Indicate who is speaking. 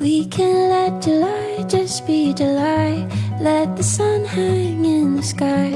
Speaker 1: We can let July just be July Let the sun hang in the sky.